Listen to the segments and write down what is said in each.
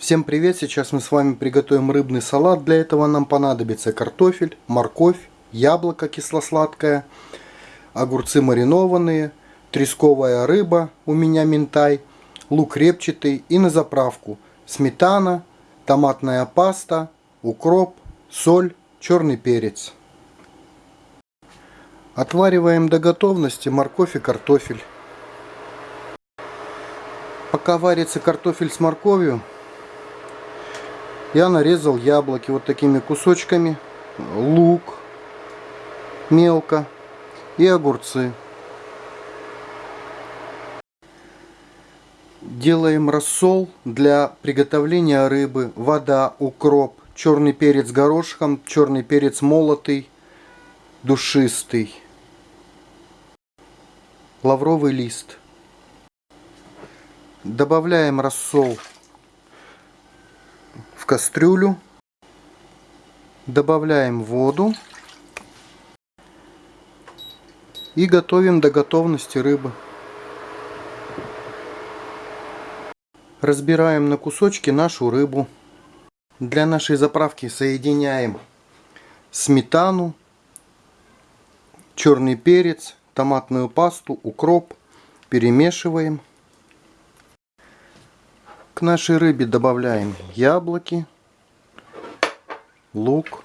Всем привет! Сейчас мы с вами приготовим рыбный салат. Для этого нам понадобится картофель, морковь, яблоко кисло-сладкое, огурцы маринованные, тресковая рыба, у меня ментай, лук репчатый и на заправку сметана, томатная паста, укроп, соль, черный перец. Отвариваем до готовности морковь и картофель. Пока варится картофель с морковью, я нарезал яблоки вот такими кусочками, лук мелко и огурцы. Делаем рассол для приготовления рыбы, вода, укроп, черный перец горошком, черный перец молотый, душистый, лавровый лист. Добавляем рассол кастрюлю, добавляем воду и готовим до готовности рыбы. Разбираем на кусочки нашу рыбу. Для нашей заправки соединяем сметану, черный перец, томатную пасту, укроп, перемешиваем. Нашей рыбе добавляем яблоки, лук,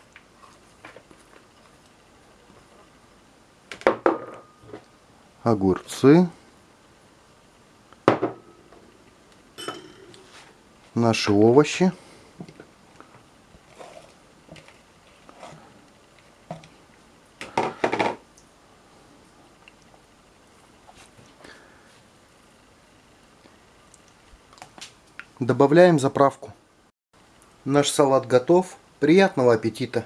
огурцы, наши овощи. Добавляем заправку. Наш салат готов. Приятного аппетита!